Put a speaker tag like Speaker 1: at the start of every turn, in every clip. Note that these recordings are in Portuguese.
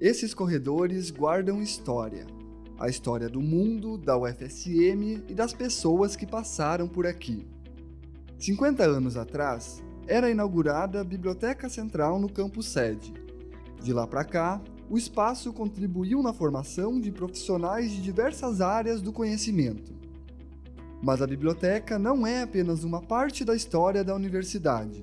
Speaker 1: Esses corredores guardam história. A história do mundo, da UFSM e das pessoas que passaram por aqui. 50 anos atrás, era inaugurada a Biblioteca Central no campus sede. De lá para cá, o espaço contribuiu na formação de profissionais de diversas áreas do conhecimento. Mas a biblioteca não é apenas uma parte da história da universidade.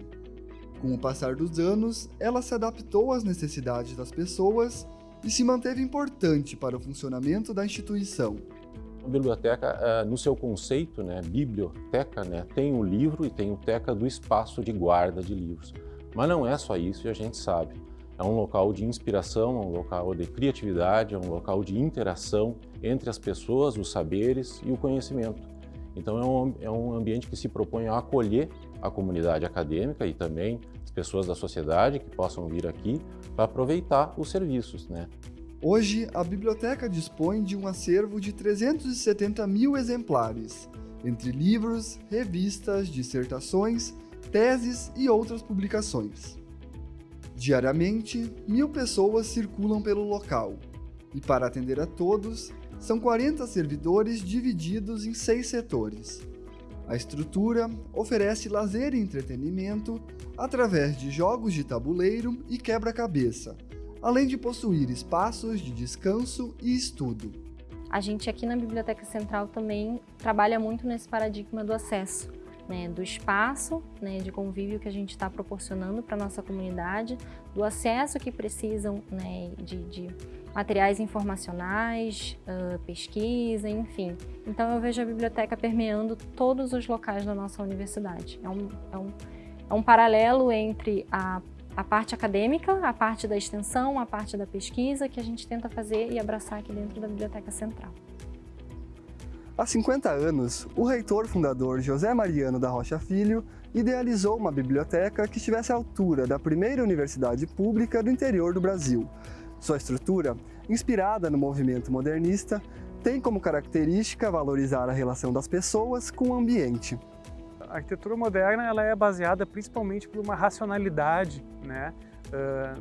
Speaker 1: Com o passar dos anos, ela se adaptou às necessidades das pessoas e se manteve importante para o funcionamento da instituição.
Speaker 2: A biblioteca, eh, no seu conceito, né, biblioteca, né, tem o livro e tem o teca do espaço de guarda de livros. Mas não é só isso e a gente sabe. É um local de inspiração, é um local de criatividade, é um local de interação entre as pessoas, os saberes e o conhecimento. Então é um, é um ambiente que se propõe a acolher a comunidade acadêmica e também as pessoas da sociedade que possam vir aqui para aproveitar os serviços. Né?
Speaker 1: Hoje, a biblioteca dispõe de um acervo de 370 mil exemplares, entre livros, revistas, dissertações, teses e outras publicações. Diariamente, mil pessoas circulam pelo local, e para atender a todos, são 40 servidores divididos em seis setores. A estrutura oferece lazer e entretenimento através de jogos de tabuleiro e quebra-cabeça, além de possuir espaços de descanso e estudo.
Speaker 3: A gente aqui na Biblioteca Central também trabalha muito nesse paradigma do acesso, né, do espaço né, de convívio que a gente está proporcionando para a nossa comunidade, do acesso que precisam né, de, de, materiais informacionais, uh, pesquisa, enfim. Então eu vejo a biblioteca permeando todos os locais da nossa universidade. É um, é um, é um paralelo entre a, a parte acadêmica, a parte da extensão, a parte da pesquisa que a gente tenta fazer e abraçar aqui dentro da Biblioteca Central.
Speaker 1: Há 50 anos, o reitor fundador José Mariano da Rocha Filho idealizou uma biblioteca que estivesse à altura da primeira universidade pública do interior do Brasil. Sua estrutura, inspirada no movimento modernista, tem como característica valorizar a relação das pessoas com o ambiente.
Speaker 4: A arquitetura moderna ela é baseada principalmente por uma racionalidade né,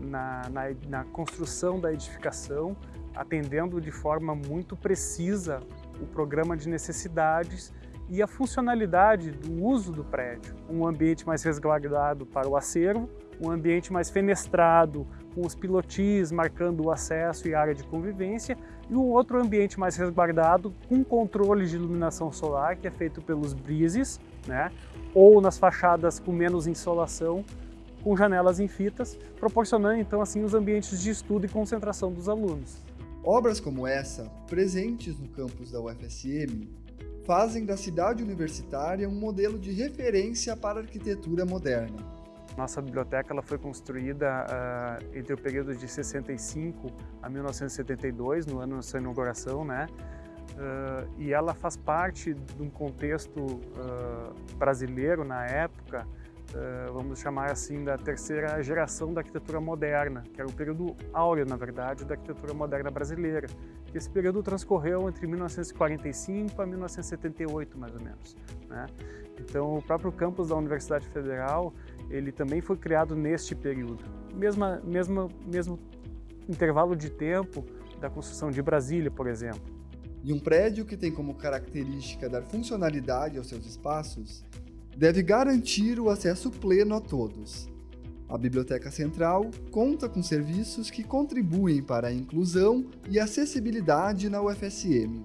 Speaker 4: na, na, na construção da edificação, atendendo de forma muito precisa o programa de necessidades e a funcionalidade do uso do prédio. Um ambiente mais resguardado para o acervo, um ambiente mais fenestrado, com os pilotis marcando o acesso e área de convivência, e um outro ambiente mais resguardado com controle de iluminação solar, que é feito pelos brises, né? ou nas fachadas com menos insolação, com janelas em fitas, proporcionando então assim os ambientes de estudo e concentração dos alunos.
Speaker 1: Obras como essa, presentes no campus da UFSM, fazem da cidade universitária um modelo de referência para a arquitetura moderna.
Speaker 4: Nossa biblioteca ela foi construída uh, entre o período de 65 a 1972, no ano da sua inauguração, né? Uh, e ela faz parte de um contexto uh, brasileiro na época, vamos chamar assim, da terceira geração da arquitetura moderna, que era o período áureo, na verdade, da arquitetura moderna brasileira. Esse período transcorreu entre 1945 a 1978, mais ou menos. Né? Então, o próprio campus da Universidade Federal, ele também foi criado neste período. Mesma, mesma, mesmo intervalo de tempo da construção de Brasília, por exemplo.
Speaker 1: E um prédio que tem como característica dar funcionalidade aos seus espaços deve garantir o acesso pleno a todos. A Biblioteca Central conta com serviços que contribuem para a inclusão e acessibilidade na UFSM.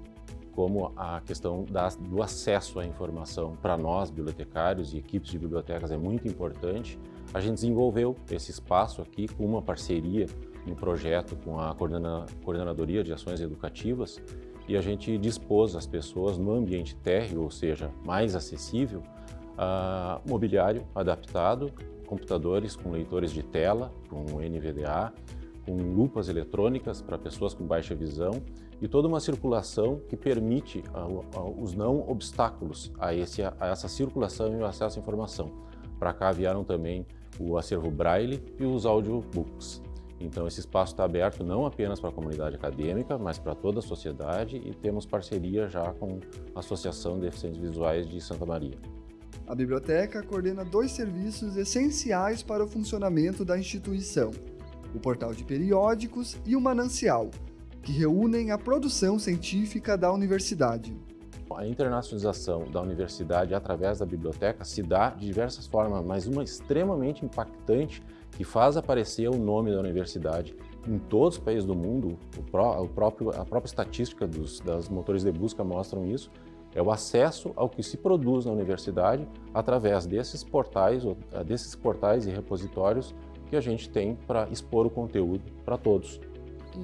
Speaker 2: Como a questão da, do acesso à informação para nós, bibliotecários e equipes de bibliotecas, é muito importante, a gente desenvolveu esse espaço aqui com uma parceria no projeto com a Coordenadoria de Ações Educativas e a gente dispôs as pessoas no ambiente térreo, ou seja, mais acessível, mobiliário adaptado, computadores com leitores de tela, com NVDA, com lupas eletrônicas para pessoas com baixa visão e toda uma circulação que permite os não obstáculos a, esse, a essa circulação e o acesso à informação. Para cá vieram também o acervo Braille e os audiobooks. Então esse espaço está aberto não apenas para a comunidade acadêmica, mas para toda a sociedade e temos parceria já com a Associação de Deficientes Visuais de Santa Maria.
Speaker 1: A biblioteca coordena dois serviços essenciais para o funcionamento da instituição: o portal de periódicos e o Manancial, que reúnem a produção científica da universidade.
Speaker 2: A internacionalização da universidade através da biblioteca se dá de diversas formas, mas uma extremamente impactante que faz aparecer o nome da universidade em todos os países do mundo, o, pró, o próprio, a própria estatística dos, das motores de busca mostram isso, é o acesso ao que se produz na universidade através desses portais, eh, desses portais e repositórios que a gente tem para expor o conteúdo para todos.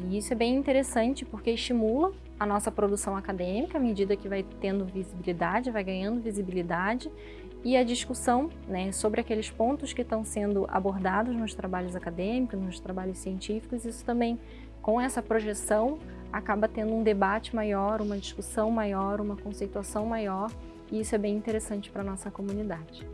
Speaker 3: E isso é bem interessante porque estimula a nossa produção acadêmica à medida que vai tendo visibilidade, vai ganhando visibilidade e a discussão né, sobre aqueles pontos que estão sendo abordados nos trabalhos acadêmicos, nos trabalhos científicos, isso também, com essa projeção, acaba tendo um debate maior, uma discussão maior, uma conceituação maior, e isso é bem interessante para a nossa comunidade.